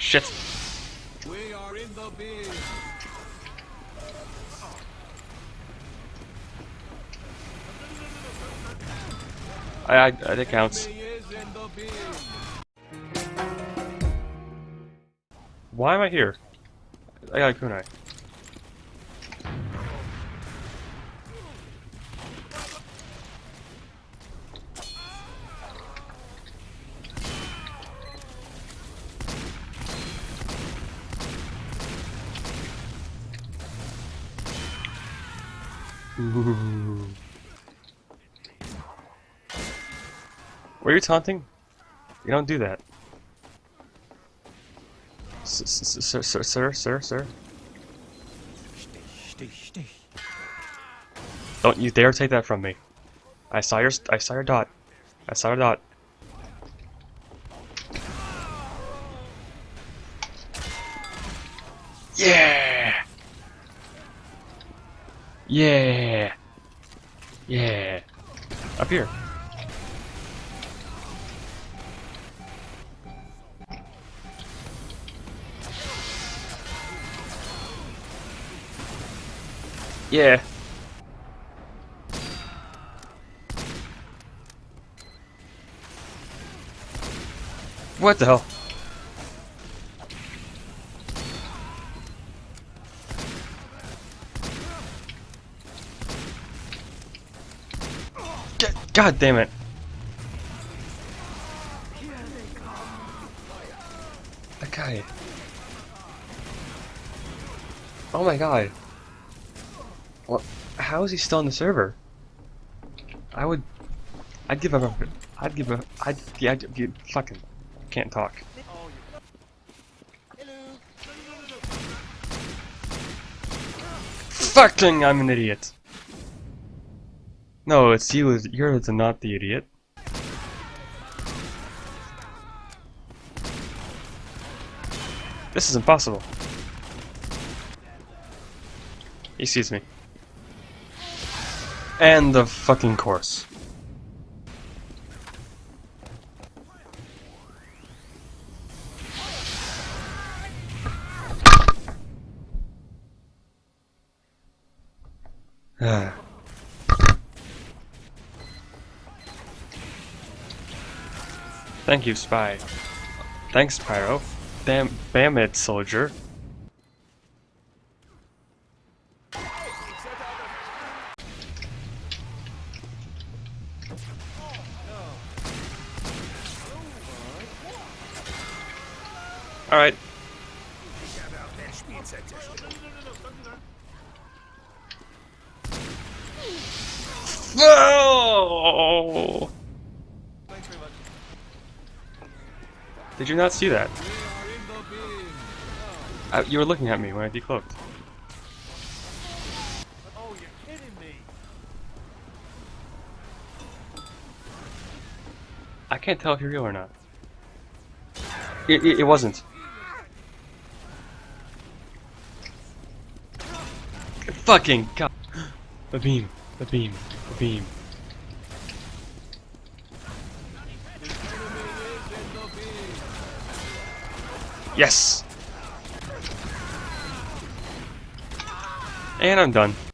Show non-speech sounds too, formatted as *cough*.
Shit. We are in the. I, I, that counts. Why am I here? I got a kunai. Were you taunting? You don't do that. S- s- Sir, sir, sir, sir, sir. Don't you dare take that from me. I saw your, I saw your dot. I saw your dot. Yeah! Yeah! Yeah! Up here. Yeah. What the hell? God damn it. Okay. Oh my god. What? How is he still on the server? I would. I'd give up... I'd give a. I'd. Yeah, I'd give. Fucking. Can't talk. Fucking! I'm an idiot. No, it's you. You're the not the idiot. This is impossible. He sees me. And the fucking course. *sighs* Ah. Thank you, Spy. Thanks, Pyro. Damn, damn it, soldier. Alright. No! Did you not see that? Bin. Uh, you were looking at me when I decloaked. Oh, you're kidding me. I can't tell if you're real or not. It, it, it wasn't. Fucking god. *gasps* The beam. a beam. a beam. Yes! And I'm done.